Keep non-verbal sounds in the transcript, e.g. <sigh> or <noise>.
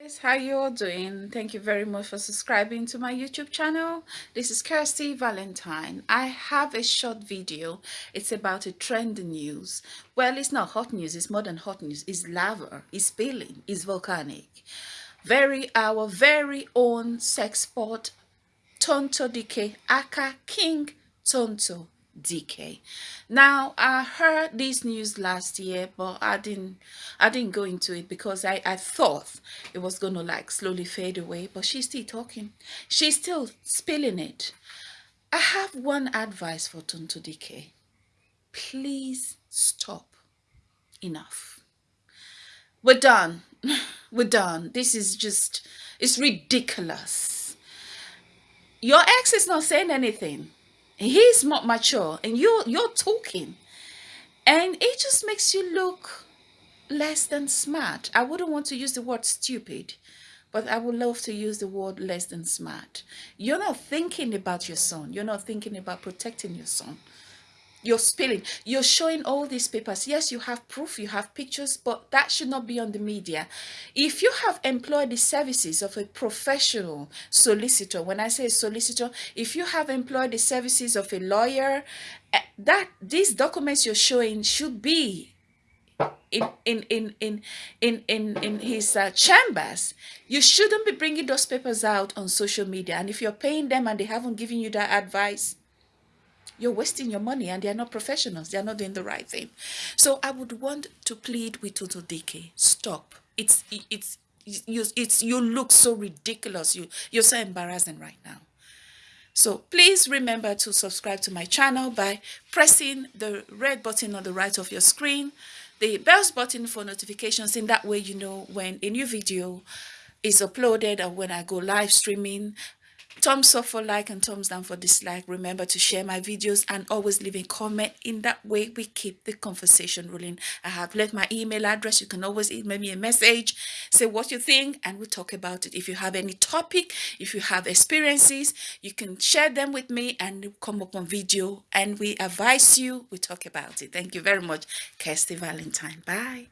Guys, how you all doing? Thank you very much for subscribing to my youtube channel. This is kirsty valentine. I have a short video. It's about a trend news. Well it's not hot news it's more than hot news. It's lava it's spilling it's volcanic. Very our very own sex sport Tonto Dikeh aka king tonto Dikeh. Now I heard this news last year, but I didn't I didn't go into it because I, I thought it was gonna like slowly fade away, but she's still talking. She's still spilling it. I have one advice for Tonto Dikeh. Please stop. Enough. We're done. <laughs> We're done. This is just it's ridiculous. Your ex is not saying anything he's not mature and you you're talking. And it just makes you look less than smart. I wouldn't want to use the word stupid but i would love to use the word less than smart. You're not thinking about your son. You're not thinking about protecting your son you're spilling. You're showing all these papers. Yes you have proof you have pictures but that should not be on the media. If you have employed the services of a professional solicitor when i say solicitor if you have employed the services of a lawyer eh, that these documents you're showing should be in in in in in in, in his uh, chambers. You shouldn't be bringing those papers out on social media. And if you're paying them and they haven't given you that advice you're wasting your money and they're not professionals. They're not doing the right thing. So I would want to plead with Tonto Dikeh. Stop. It's, it's, you, it's, you look so ridiculous. You, you're so embarrassing right now. So please remember to subscribe to my channel by pressing the red button on the right of your screen, the bells button for notifications. In that way, you know when a new video is uploaded or when I go live streaming thumbs up for like and thumbs down for dislike. Remember to share my videos and always leave a comment. In that way we keep the conversation rolling. I have left my email address. You can always email me a message say what you think and we'll talk about it. If you have any topic if you have experiences you can share them with me and come up on video and we advise you. We talk about it. Thank you very much kirsty valentine. Bye